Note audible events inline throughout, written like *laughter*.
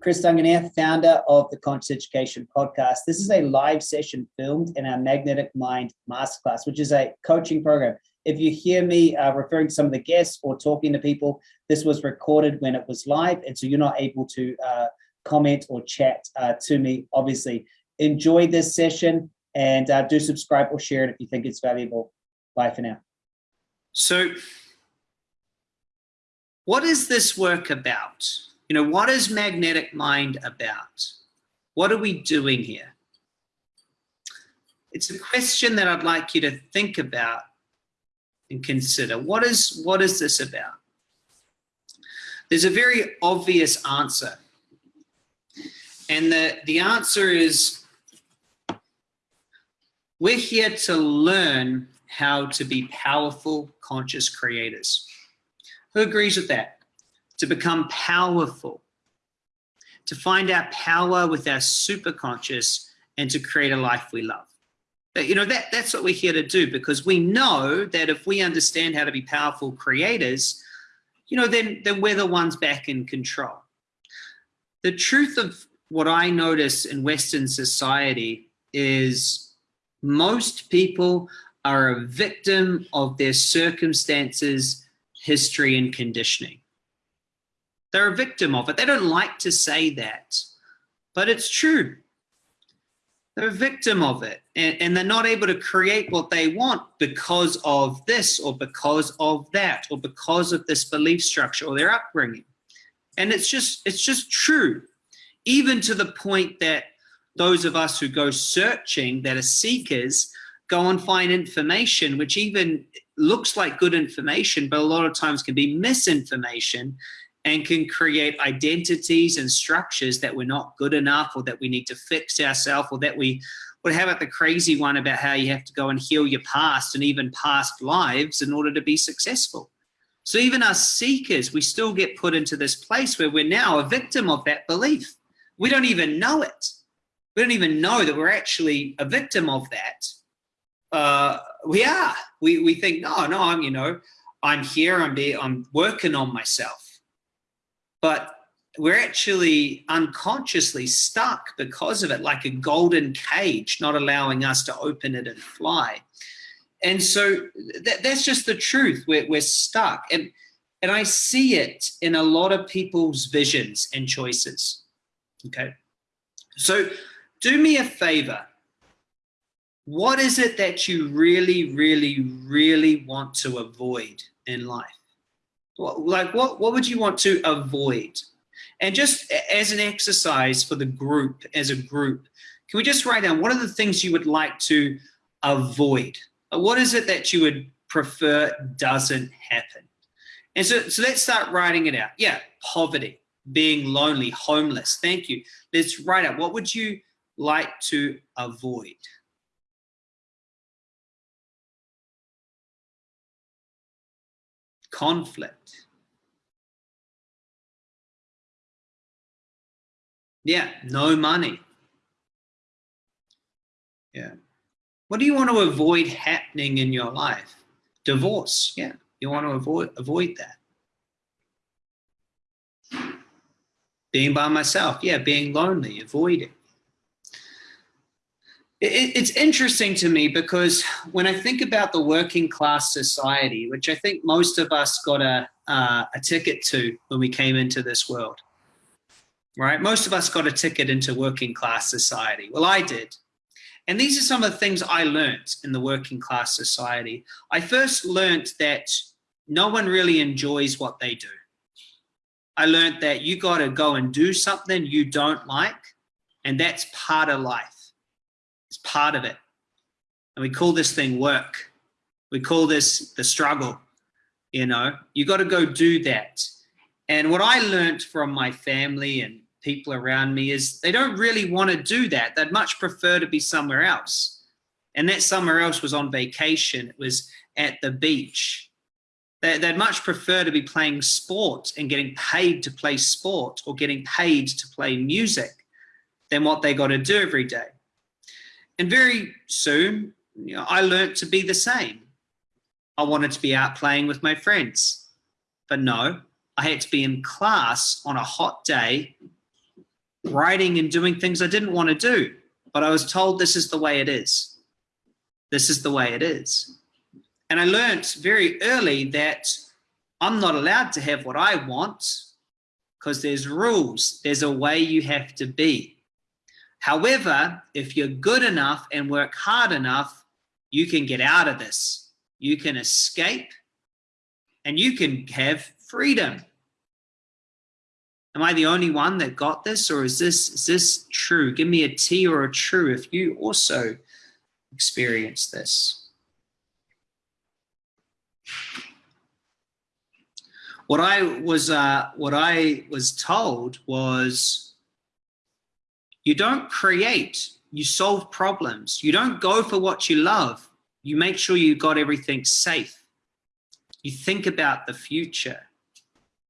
Chris Duncan here, founder of the Conscious Education Podcast. This is a live session filmed in our Magnetic Mind Masterclass, which is a coaching program. If you hear me uh, referring to some of the guests or talking to people, this was recorded when it was live, and so you're not able to uh, comment or chat uh, to me, obviously. Enjoy this session and uh, do subscribe or share it if you think it's valuable. Bye for now. So, what is this work about? You know, what is magnetic mind about? What are we doing here? It's a question that I'd like you to think about and consider. What is, what is this about? There's a very obvious answer. And the, the answer is we're here to learn how to be powerful, conscious creators. Who agrees with that? To become powerful, to find our power with our superconscious and to create a life we love. But you know, that, that's what we're here to do because we know that if we understand how to be powerful creators, you know, then, then we're the ones back in control. The truth of what I notice in Western society is most people are a victim of their circumstances, history, and conditioning. They're a victim of it. They don't like to say that, but it's true. They're a victim of it and, and they're not able to create what they want because of this or because of that or because of this belief structure or their upbringing. And it's just, it's just true, even to the point that those of us who go searching that are seekers go and find information which even looks like good information but a lot of times can be misinformation and can create identities and structures that we're not good enough or that we need to fix ourselves or that we would have it the crazy one about how you have to go and heal your past and even past lives in order to be successful. So even us seekers, we still get put into this place where we're now a victim of that belief. We don't even know it. We don't even know that we're actually a victim of that. Uh, we are. We, we think, no, no, I'm, you know, I'm here, I'm, be, I'm working on myself but we're actually unconsciously stuck because of it, like a golden cage, not allowing us to open it and fly. And so that, that's just the truth. We're, we're stuck. And, and I see it in a lot of people's visions and choices. Okay. So do me a favor. What is it that you really, really, really want to avoid in life? Like what, what would you want to avoid? And just as an exercise for the group, as a group, can we just write down what are the things you would like to avoid? Uh, what is it that you would prefer doesn't happen? And so, so let's start writing it out. Yeah, poverty, being lonely, homeless. Thank you. Let's write out what would you like to avoid? Conflict. Yeah, no money. Yeah. What do you want to avoid happening in your life? Divorce. Yeah, you want to avoid avoid that. Being by myself. Yeah, being lonely. Avoid it it, it's interesting to me because when I think about the working class society, which I think most of us got a, uh, a ticket to when we came into this world, right? Most of us got a ticket into working class society. Well, I did. And these are some of the things I learned in the working class society. I first learned that no one really enjoys what they do. I learned that you got to go and do something you don't like, and that's part of life. It's part of it. And we call this thing work. We call this the struggle. You know, you got to go do that. And what I learned from my family and people around me is they don't really want to do that. They'd much prefer to be somewhere else. And that somewhere else was on vacation. It was at the beach. They'd much prefer to be playing sport and getting paid to play sport or getting paid to play music than what they got to do every day. And very soon, you know, I learned to be the same. I wanted to be out playing with my friends. But no, I had to be in class on a hot day writing and doing things I didn't want to do, but I was told this is the way it is. This is the way it is. And I learned very early that I'm not allowed to have what I want because there's rules. There's a way you have to be. However, if you're good enough and work hard enough, you can get out of this. You can escape and you can have freedom. Am I the only one that got this or is this, is this true? Give me a T or a true if you also experience this. What I was, uh, what I was told was you don't create, you solve problems. You don't go for what you love. You make sure you got everything safe. You think about the future.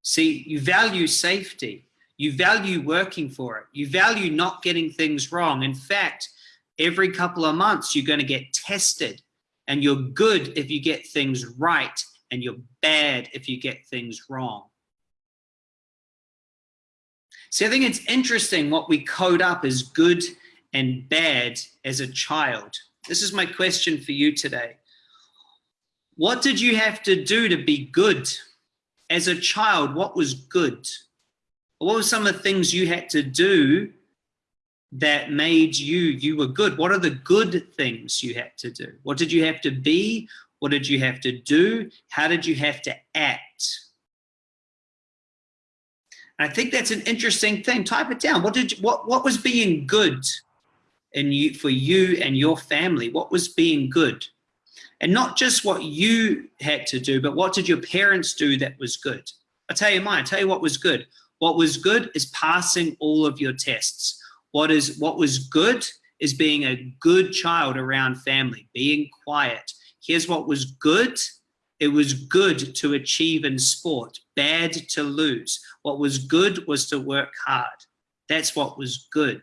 See, you value safety. You value working for it. You value not getting things wrong. In fact, every couple of months, you're going to get tested and you're good if you get things right and you're bad if you get things wrong. See, I think it's interesting what we code up as good and bad as a child. This is my question for you today. What did you have to do to be good? As a child, what was good? What were some of the things you had to do that made you, you were good? What are the good things you had to do? What did you have to be? What did you have to do? How did you have to act? I think that's an interesting thing. Type it down. What did you, what what was being good in you for you and your family? What was being good? And not just what you had to do, but what did your parents do that was good? I'll tell you mine. I'll tell you what was good. What was good is passing all of your tests. What is what was good is being a good child around family, being quiet. Here's what was good it was good to achieve in sport, bad to lose. What was good was to work hard. That's what was good.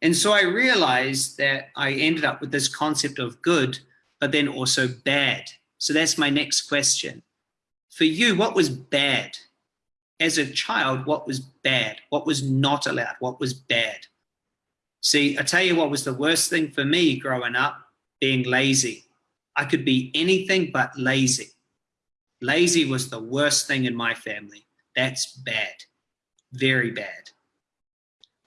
And so I realized that I ended up with this concept of good, but then also bad. So that's my next question. For you, what was bad? As a child, what was bad? What was not allowed? What was bad? See, I tell you what was the worst thing for me growing up, being lazy. I could be anything but lazy. Lazy was the worst thing in my family. That's bad, very bad.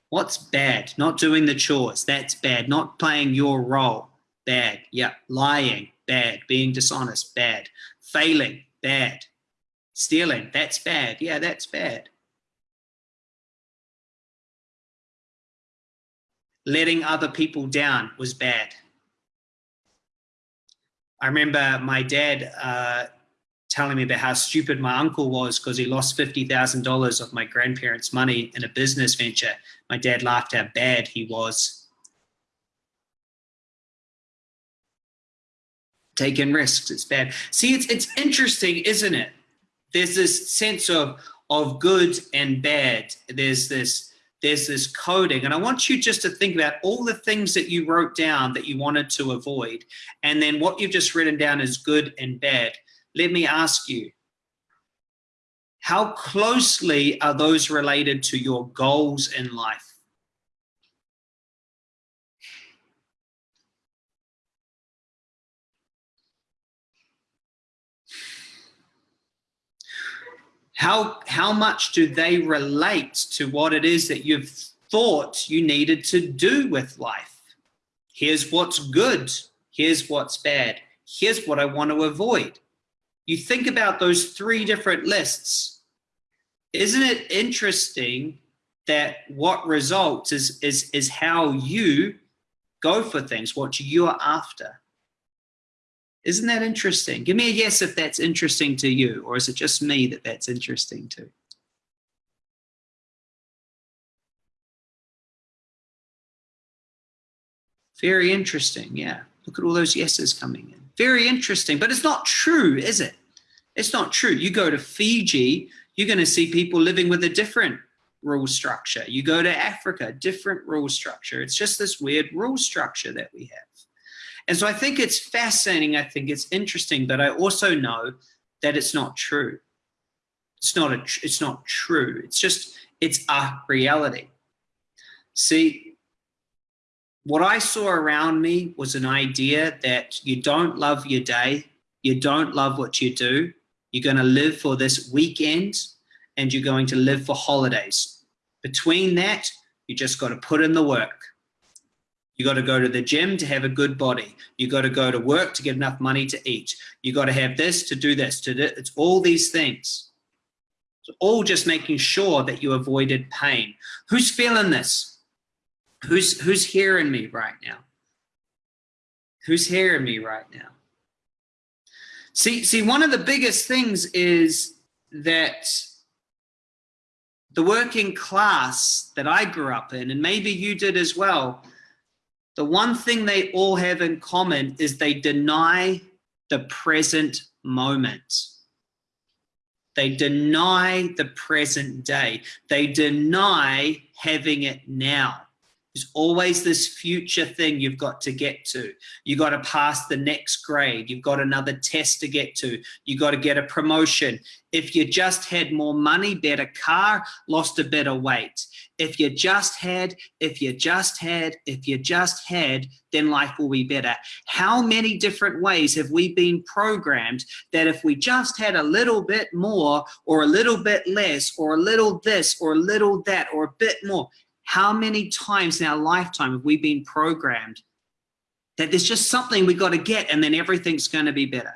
What's bad? Not doing the chores, that's bad. Not playing your role, bad. Yeah, lying, bad. Being dishonest, bad. Failing, bad. Stealing, that's bad. Yeah, that's bad. Letting other people down was bad. I remember my dad uh, telling me about how stupid my uncle was because he lost $50,000 of my grandparents' money in a business venture. My dad laughed how bad he was. Taking risks, it's bad. See, it's, it's interesting, isn't it? There's this sense of, of good and bad. There's this there's this coding. And I want you just to think about all the things that you wrote down that you wanted to avoid. And then what you've just written down is good and bad. Let me ask you, how closely are those related to your goals in life? How, how much do they relate to what it is that you've thought you needed to do with life? Here's what's good. Here's what's bad. Here's what I want to avoid. You think about those three different lists. Isn't it interesting that what results is, is, is how you go for things, what you're after? Isn't that interesting? Give me a yes if that's interesting to you, or is it just me that that's interesting to? Very interesting, yeah. Look at all those yeses coming in. Very interesting, but it's not true, is it? It's not true. You go to Fiji, you're going to see people living with a different rule structure. You go to Africa, different rule structure. It's just this weird rule structure that we have. And so I think it's fascinating. I think it's interesting, but I also know that it's not true. It's not a, it's not true. It's just, it's a reality. See, what I saw around me was an idea that you don't love your day, you don't love what you do, you're going to live for this weekend and you're going to live for holidays. Between that, you just got to put in the work. You got to go to the gym to have a good body. You got to go to work to get enough money to eat. You got to have this to do this. To do, it's all these things. It's all just making sure that you avoided pain. Who's feeling this? Who's who's hearing me right now? Who's hearing me right now? See, see, one of the biggest things is that the working class that I grew up in, and maybe you did as well, the one thing they all have in common is they deny the present moment. They deny the present day. They deny having it now. There's always this future thing you've got to get to. You've got to pass the next grade. You've got another test to get to. You've got to get a promotion. If you just had more money, better car, lost a bit of weight. If you just had, if you just had, if you just had, then life will be better. How many different ways have we been programmed that if we just had a little bit more or a little bit less or a little this or a little that or a bit more, how many times in our lifetime have we been programmed that there's just something we got to get and then everything's going to be better?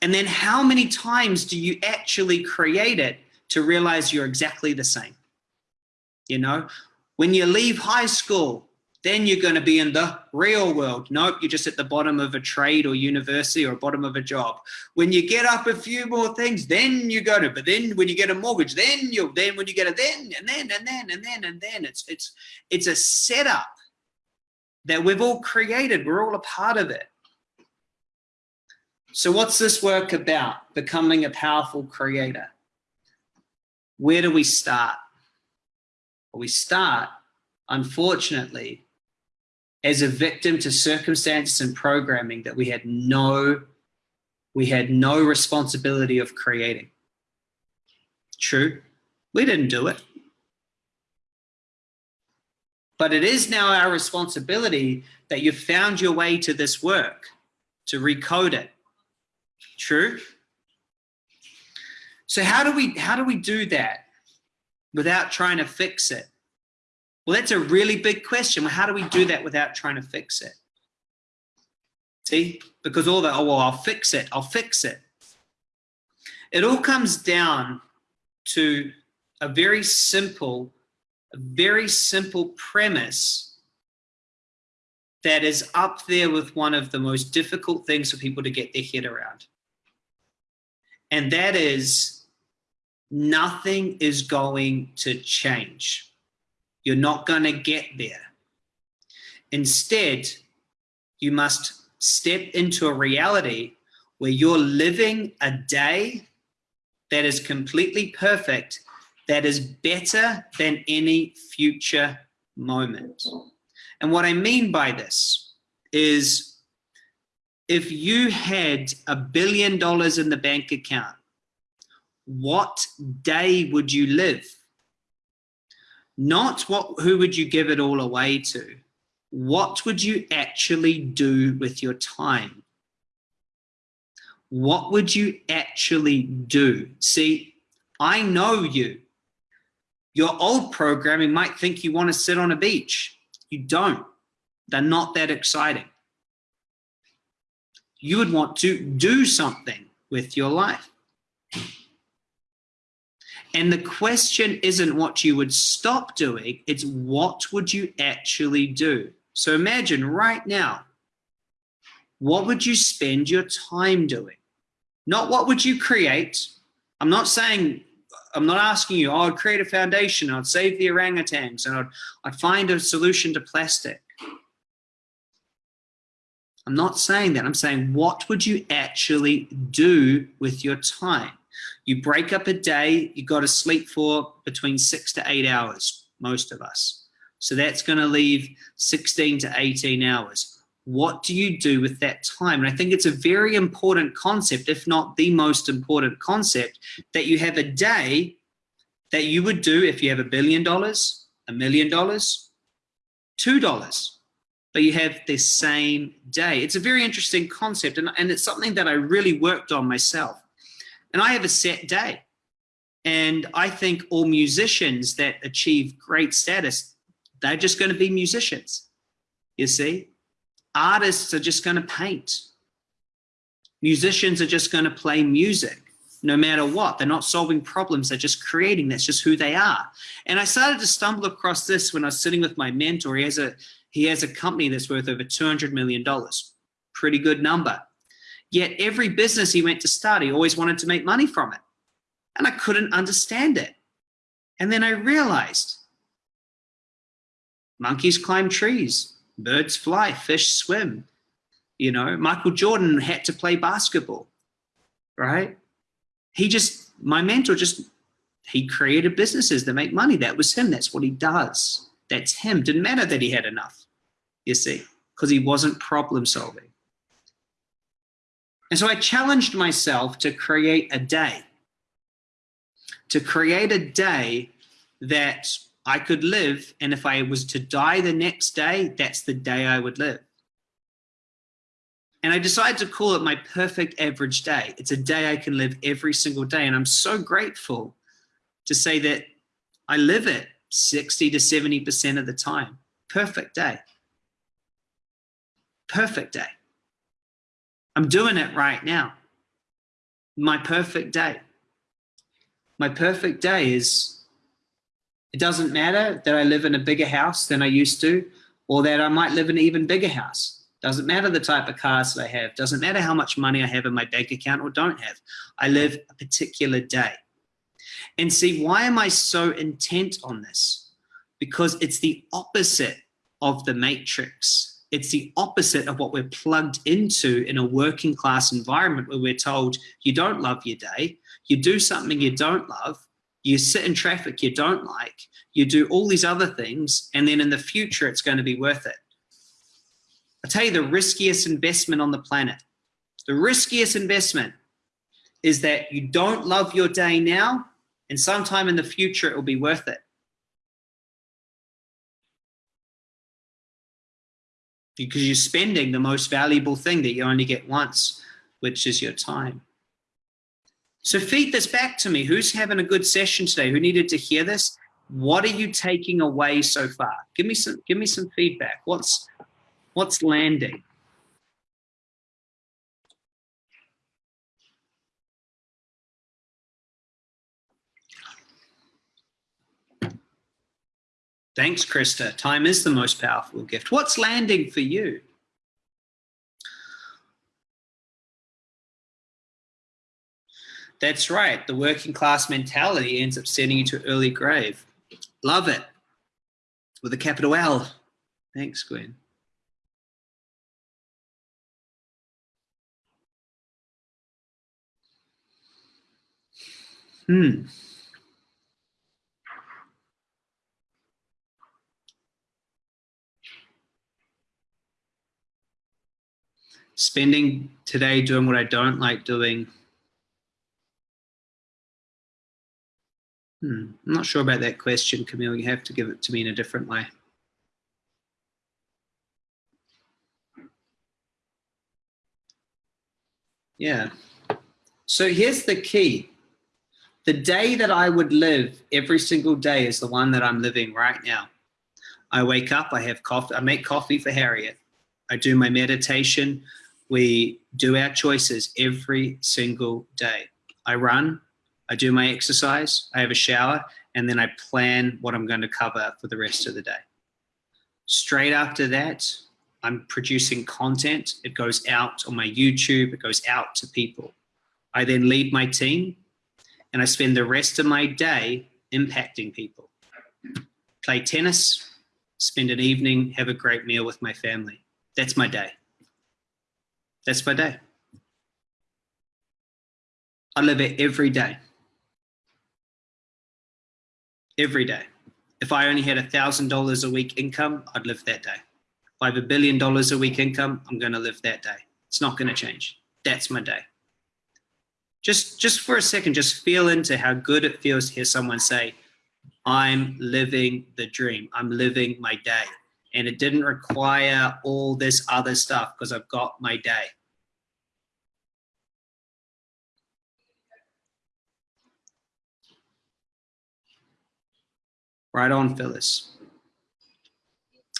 And then how many times do you actually create it to realize you're exactly the same? You know, when you leave high school, then you're going to be in the real world. Nope, you're just at the bottom of a trade or university or bottom of a job. When you get up a few more things, then you go to, but then when you get a mortgage, then you'll. then when you get a then and then and then and then and then it's it's it's a setup that we've all created. We're all a part of it. So what's this work about? Becoming a powerful creator. Where do we start? Well, we start, unfortunately, as a victim to circumstances and programming that we had no we had no responsibility of creating. True, we didn't do it. But it is now our responsibility that you've found your way to this work, to recode it. True? So how do we how do we do that without trying to fix it? Well, that's a really big question. How do we do that without trying to fix it? See, because all that, oh, well, I'll fix it, I'll fix it. It all comes down to a very simple, a very simple premise that is up there with one of the most difficult things for people to get their head around. And that is nothing is going to change. You're not going to get there. Instead, you must step into a reality where you're living a day that is completely perfect, that is better than any future moment. And what I mean by this is if you had a billion dollars in the bank account, what day would you live? Not what who would you give it all away to? What would you actually do with your time? What would you actually do? See i know you. Your old programming might think you want to sit on a beach. You don't. They're not that exciting. You would want to do something with your life and the question isn't what you would stop doing, it's what would you actually do? So imagine right now, what would you spend your time doing? Not what would you create. I'm not saying, I'm not asking you, oh, I'd create a foundation, I'd save the orangutans, and I'd, I'd find a solution to plastic. I'm not saying that. I'm saying, what would you actually do with your time? You break up a day, You've got to sleep for between six to eight hours, most of us. So that's going to leave 16 to 18 hours. what do you do with that time? And I think it's a very important concept, if not the most important concept, that you have a day that you would do if you have a billion dollars, a million dollars, two dollars, but you have the same day. It's a very interesting concept, and, and it's something that I really worked on myself. And I have a set day. And I think all musicians that achieve great status, they're just going to be musicians. You see? Artists are just going to paint. Musicians are just going to play music no matter what. They're not solving problems, they're just creating. That's just who they are. And I started to stumble across this when I was sitting with my mentor. He has a, he has a company that's worth over $200 million. Pretty good number. Yet every business he went to start, he always wanted to make money from it. And I couldn't understand it. And then I realized monkeys climb trees, birds fly, fish swim. You know, Michael Jordan had to play basketball, right? He just, my mentor just, he created businesses that make money. That was him. That's what he does. That's him. Didn't matter that he had enough, you see, because he wasn't problem solving. And so I challenged myself to create a day, to create a day that I could live. And if I was to die the next day, that's the day I would live. And I decided to call it my perfect average day. It's a day I can live every single day. And I'm so grateful to say that I live it 60 to 70% of the time. Perfect day. Perfect day. I'm doing it right now. My perfect day. My perfect day is it doesn't matter that I live in a bigger house than I used to, or that I might live in an even bigger house. Doesn't matter the type of cars that I have. Doesn't matter how much money I have in my bank account or don't have. I live a particular day. And see, why am I so intent on this? Because it's the opposite of the matrix. It's the opposite of what we're plugged into in a working class environment where we're told you don't love your day, you do something you don't love, you sit in traffic you don't like, you do all these other things, and then in the future, it's going to be worth it. I tell you the riskiest investment on the planet, the riskiest investment is that you don't love your day now, and sometime in the future, it will be worth it. Because you're spending the most valuable thing that you only get once, which is your time. So feed this back to me. Who's having a good session today? Who needed to hear this? What are you taking away so far? Give me some, give me some feedback. What's, what's landing? Thanks, Krista. Time is the most powerful gift. What's landing for you? That's right. The working class mentality ends up sending you to early grave. Love it. With a capital L. Thanks, Gwen. Hmm. Spending today doing what I don't like doing Hmm. I'm not sure about that question, Camille. You have to give it to me in a different way. Yeah. So here's the key. The day that I would live every single day is the one that I'm living right now. I wake up, I have coffee, I make coffee for Harriet. I do my meditation. We do our choices every single day. I run, I do my exercise, I have a shower, and then I plan what I'm going to cover for the rest of the day. Straight after that, I'm producing content. It goes out on my YouTube, it goes out to people. I then lead my team and I spend the rest of my day impacting people. Play tennis, spend an evening, have a great meal with my family. That's my day. That's my day. I live it every day every day. If I only had $1,000 a week income, I'd live that day. If I have a billion dollars a week income, I'm going to live that day. It's not going to change. That's my day. Just, just for a second, just feel into how good it feels to hear someone say, I'm living the dream. I'm living my day. And it didn't require all this other stuff because I've got my day. Right on, Phyllis.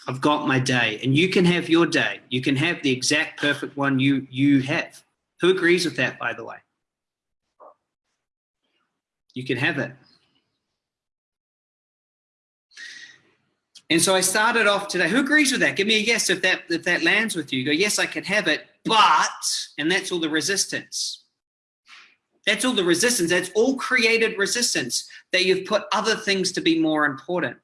I've got my day and you can have your day. You can have the exact perfect one you, you have. Who agrees with that, by the way? You can have it. And so I started off today. Who agrees with that? Give me a yes if that if that lands with you. Go, yes, I can have it, but, and that's all the resistance. That's all the resistance. That's all created resistance that you've put other things to be more important.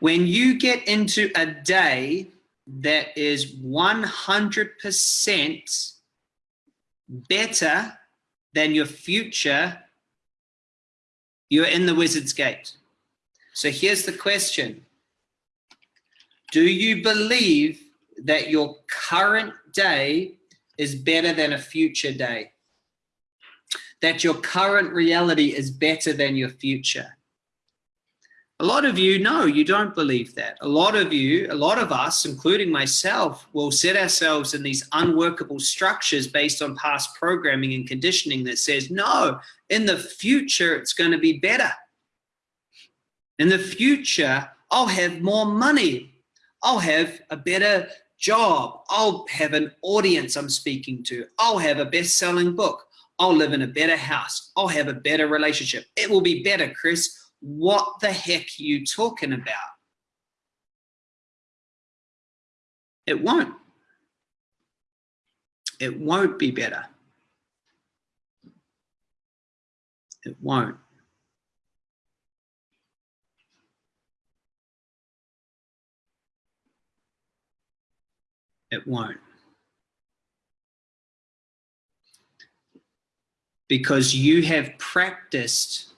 When you get into a day that is 100% better than your future, you're in the wizard's gate. So here's the question. Do you believe that your current day is better than a future day? That your current reality is better than your future? A lot of you, know you don't believe that. A lot of you, a lot of us, including myself, will set ourselves in these unworkable structures based on past programming and conditioning that says, no, in the future, it's going to be better. In the future, I'll have more money. I'll have a better job. I'll have an audience I'm speaking to. I'll have a best-selling book. I'll live in a better house. I'll have a better relationship. It will be better, Chris what the heck are you talking about? It won't. It won't be better. It won't. It won't. Because you have practiced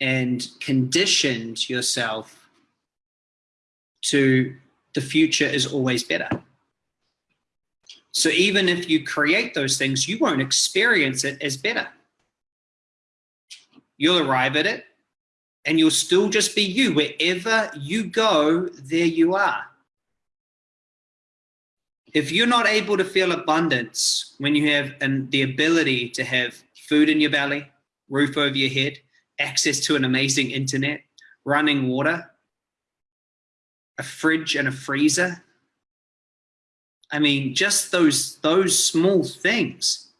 and conditioned yourself to the future is always better. So even if you create those things, you won't experience it as better. You'll arrive at it and you'll still just be you. Wherever you go, there you are. If you're not able to feel abundance when you have an, the ability to have food in your belly, roof over your head, access to an amazing internet, running water, a fridge and a freezer. I mean, just those, those small things.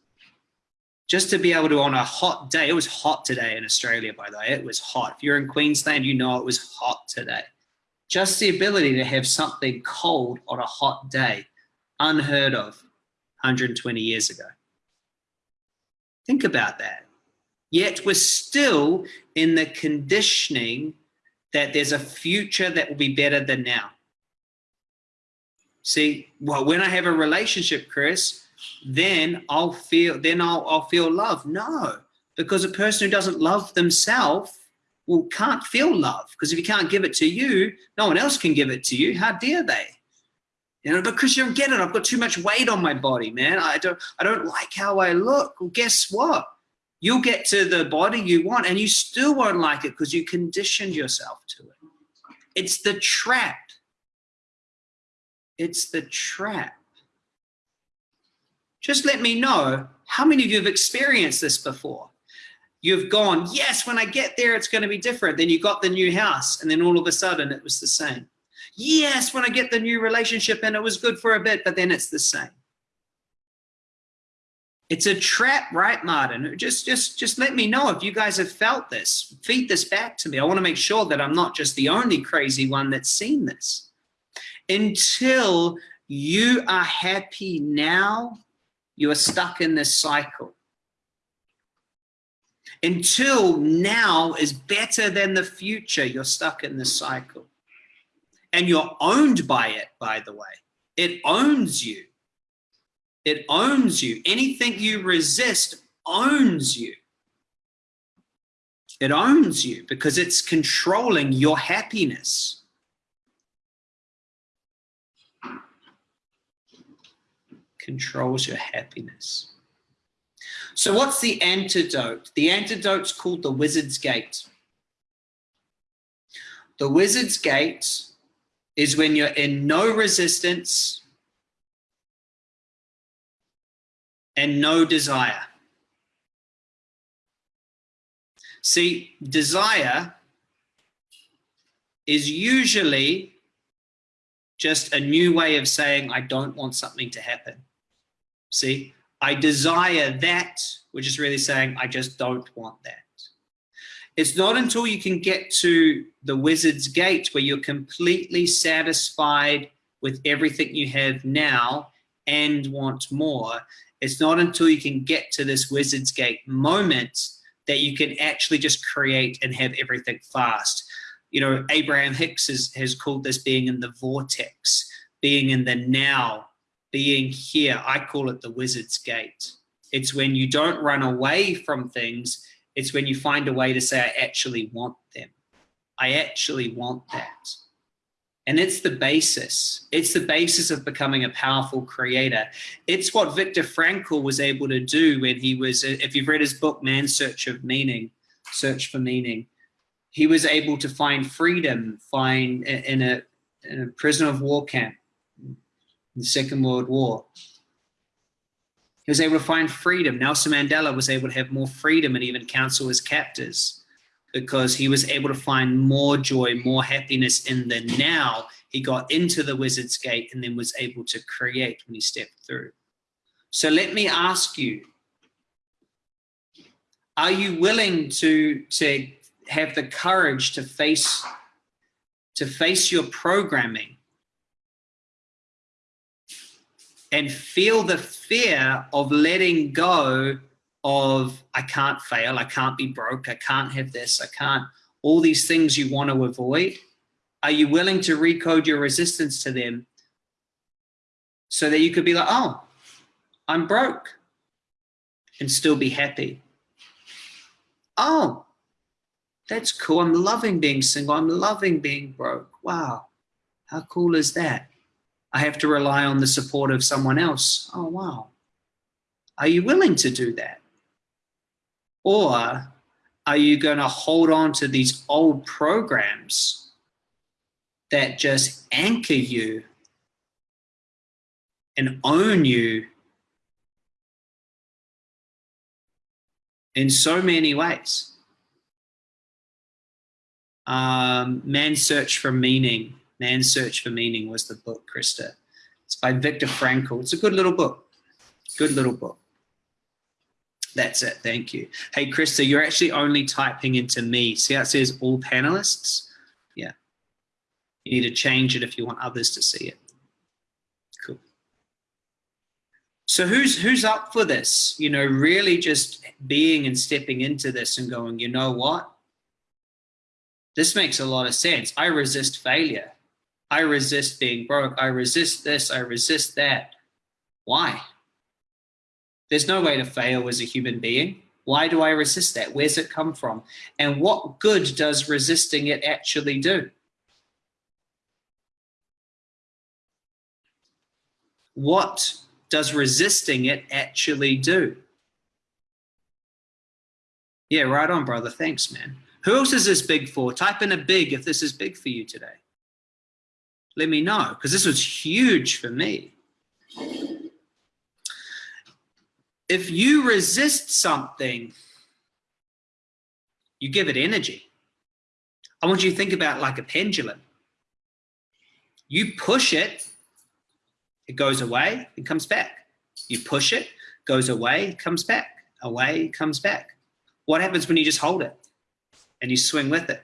Just to be able to, on a hot day, it was hot today in Australia, by the way, it was hot. If you're in Queensland, you know it was hot today. Just the ability to have something cold on a hot day, unheard of 120 years ago. Think about that. Yet we're still in the conditioning that there's a future that will be better than now. See, well, when I have a relationship, Chris, then I'll feel, then I'll, I'll feel love. No, because a person who doesn't love themselves well, can't feel love because if you can't give it to you, no one else can give it to you. How dare they? You know, Chris, you don't get it. I've got too much weight on my body, man. I don't, I don't like how I look. Well, guess what? You'll get to the body you want and you still won't like it because you conditioned yourself to it. It's the trap. It's the trap. Just let me know how many of you have experienced this before. You've gone, yes, when I get there, it's going to be different. Then you got the new house and then all of a sudden it was the same. Yes, when I get the new relationship and it was good for a bit, but then it's the same. It's a trap, right, Martin? Just, just, just let me know if you guys have felt this. Feed this back to me. I want to make sure that I'm not just the only crazy one that's seen this. Until you are happy now, you are stuck in this cycle. Until now is better than the future, you're stuck in this cycle. And you're owned by it, by the way. It owns you. It owns you. Anything you resist owns you. It owns you because it's controlling your happiness. Controls your happiness. So what's the antidote? The antidote's called the wizard's gate. The wizard's gate is when you're in no resistance and no desire. See, desire is usually just a new way of saying, I don't want something to happen. See, I desire that, which is really saying, I just don't want that. It's not until you can get to the wizard's gate where you're completely satisfied with everything you have now and want more. It's not until you can get to this wizard's gate moment that you can actually just create and have everything fast. You know, Abraham Hicks has, has called this being in the vortex, being in the now, being here. I call it the wizard's gate. It's when you don't run away from things, it's when you find a way to say, I actually want them. I actually want that. And it's the basis. It's the basis of becoming a powerful creator. It's what Viktor Frankl was able to do when he was, if you've read his book, Man's Search of Meaning, Search for Meaning, he was able to find freedom, find in a, in a prisoner of war camp in the Second World War. He was able to find freedom. Nelson Mandela was able to have more freedom and even counsel his captors because he was able to find more joy, more happiness in the now. He got into the wizard's gate and then was able to create when he stepped through. So let me ask you, are you willing to, to have the courage to face, to face your programming and feel the fear of letting go of I can't fail, I can't be broke, I can't have this, I can't, all these things you want to avoid, are you willing to recode your resistance to them so that you could be like, oh, I'm broke and still be happy? Oh, that's cool. I'm loving being single. I'm loving being broke. Wow. How cool is that? I have to rely on the support of someone else. Oh, wow. Are you willing to do that? Or are you going to hold on to these old programs that just anchor you and own you in so many ways? Um, Man's Search for Meaning. Man's Search for Meaning was the book, Krista. It's by Viktor Frankl. It's a good little book. Good little book. That's it. Thank you. Hey, Krista, you're actually only typing into me. See how it says all panelists? Yeah. You need to change it if you want others to see it. Cool. So who's who's up for this? You know, really just being and stepping into this and going, you know what? This makes a lot of sense. I resist failure. I resist being broke. I resist this. I resist that. Why? There's no way to fail as a human being. Why do I resist that? Where's it come from? And what good does resisting it actually do? What does resisting it actually do? Yeah, right on, brother. Thanks, man. Who else is this big for? Type in a big if this is big for you today. Let me know, because this was huge for me if you resist something, you give it energy. I want you to think about like a pendulum. You push it, it goes away, it comes back. You push it, goes away, comes back, away, comes back. What happens when you just hold it and you swing with it?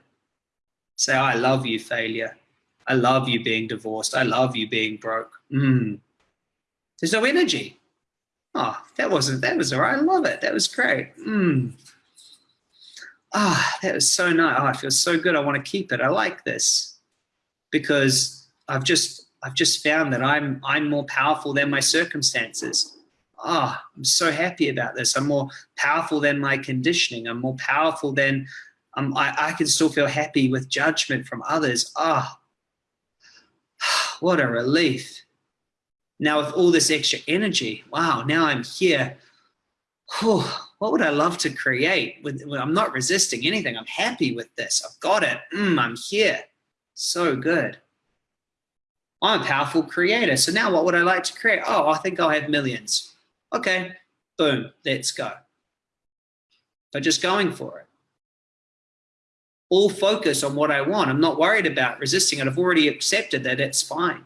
Say, I love you, failure. I love you being divorced. I love you being broke. Mm. There's no energy. Oh, that wasn't, that was all right. I love it. That was great. Mm. Ah, oh, that was so nice. Oh, it feels so good. I want to keep it. I like this because I've just, I've just found that I'm, I'm more powerful than my circumstances. Ah, oh, I'm so happy about this. I'm more powerful than my conditioning. I'm more powerful than Um, I, I can still feel happy with judgment from others. Ah, oh, *sighs* what a relief. Now with all this extra energy, wow, now I'm here. Whew, what would I love to create? With, I'm not resisting anything. I'm happy with this. I've got it. Mm, I'm here. So good. I'm a powerful creator. So now what would I like to create? Oh, I think I'll have millions. Okay, boom, let's go. But just going for it. All focus on what I want. I'm not worried about resisting it. I've already accepted that it's fine.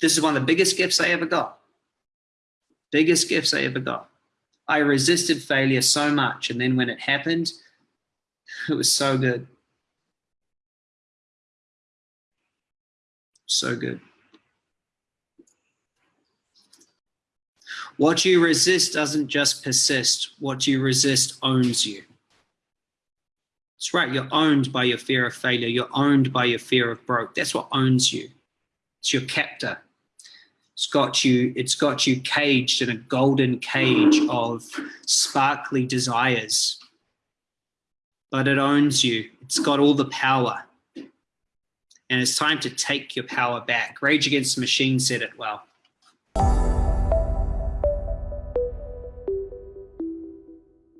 This is one of the biggest gifts I ever got. Biggest gifts I ever got. I resisted failure so much. And then when it happened, *laughs* it was so good. So good. What you resist doesn't just persist. What you resist owns you. That's right. You're owned by your fear of failure. You're owned by your fear of broke. That's what owns you. It's your captor. It's got you, it's got you caged in a golden cage of sparkly desires. But it owns you. It's got all the power. And it's time to take your power back. Rage Against the Machine said it well.